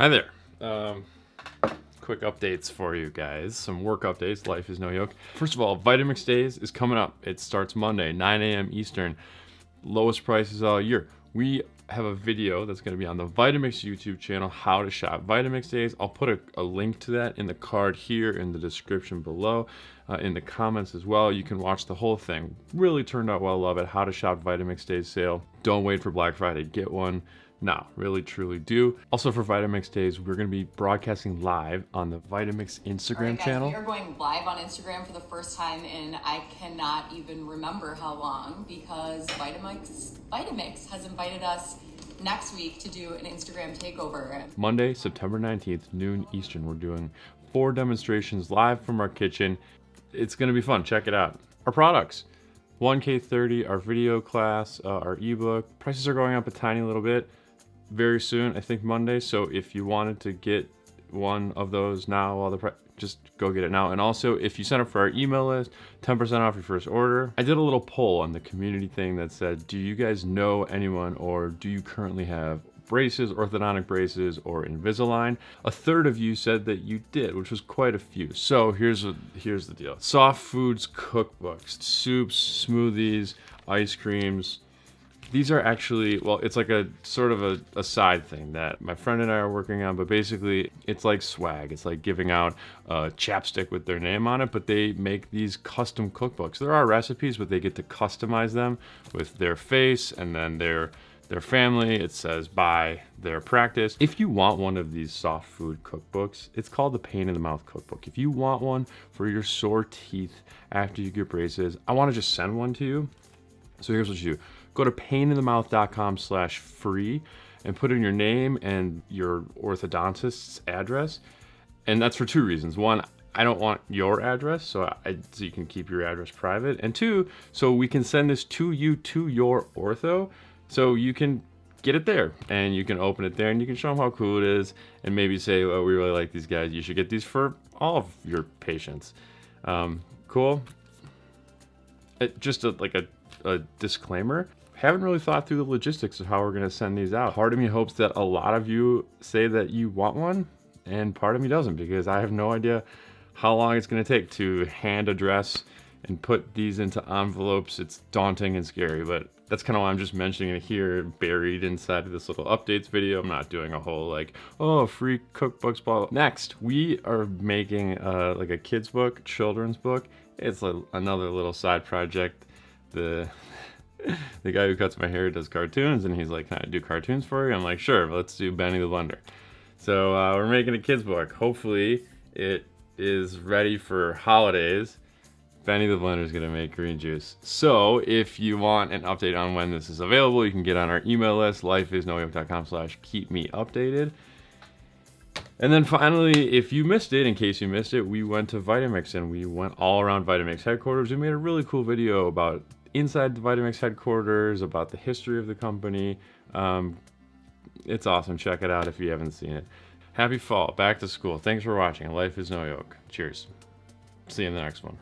Hi there. Um, quick updates for you guys. Some work updates. Life is no yoke. First of all, Vitamix Days is coming up. It starts Monday, 9 a.m. Eastern. Lowest prices all year. We have a video that's going to be on the Vitamix YouTube channel, how to shop Vitamix Days. I'll put a, a link to that in the card here in the description below, uh, in the comments as well. You can watch the whole thing. Really turned out well, love it. How to shop Vitamix Days sale. Don't wait for Black Friday, get one. No, really truly do. Also for Vitamix Days, we're gonna be broadcasting live on the Vitamix Instagram right, guys, channel. We are going live on Instagram for the first time in I cannot even remember how long because Vitamix, Vitamix has invited us next week to do an Instagram takeover. Monday, September 19th, noon Eastern, we're doing four demonstrations live from our kitchen. It's gonna be fun, check it out. Our products. 1K30, our video class, uh, our ebook. Prices are going up a tiny little bit very soon, I think Monday. So if you wanted to get one of those now while the just go get it now. And also, if you sign up for our email list, 10% off your first order. I did a little poll on the community thing that said, do you guys know anyone or do you currently have braces, orthodontic braces, or Invisalign. A third of you said that you did, which was quite a few. So here's a, here's the deal. Soft foods cookbooks, soups, smoothies, ice creams, these are actually, well, it's like a sort of a, a, side thing that my friend and I are working on, but basically it's like swag. It's like giving out a chapstick with their name on it, but they make these custom cookbooks. There are recipes, but they get to customize them with their face and then their their family. It says by their practice. If you want one of these soft food cookbooks, it's called the Pain in the Mouth Cookbook. If you want one for your sore teeth after you get braces, I want to just send one to you. So here's what you do go to paininthemouth.com slash free and put in your name and your orthodontist's address. And that's for two reasons. One, I don't want your address, so, I, so you can keep your address private. And two, so we can send this to you to your ortho, so you can get it there and you can open it there and you can show them how cool it is and maybe say, oh, we really like these guys. You should get these for all of your patients. Um, cool. It, just a, like a, a disclaimer haven't really thought through the logistics of how we're gonna send these out. Part of me hopes that a lot of you say that you want one, and part of me doesn't because I have no idea how long it's gonna take to hand address and put these into envelopes. It's daunting and scary, but that's kind of why I'm just mentioning it here, buried inside of this little updates video. I'm not doing a whole like, oh, free cookbooks, blah. Next, we are making uh, like a kid's book, children's book. It's a, another little side project. The the guy who cuts my hair does cartoons and he's like, can I do cartoons for you? I'm like, sure, let's do Benny the Blender. So uh, we're making a kid's book. Hopefully it is ready for holidays. Benny the Blender is gonna make green juice. So if you want an update on when this is available, you can get on our email list, lifeisnoyoke.com slash keep me updated. And then finally, if you missed it, in case you missed it, we went to Vitamix and we went all around Vitamix headquarters. We made a really cool video about inside the Vitamix headquarters, about the history of the company. Um, it's awesome. Check it out if you haven't seen it. Happy fall. Back to school. Thanks for watching. Life is no yoke. Cheers. See you in the next one.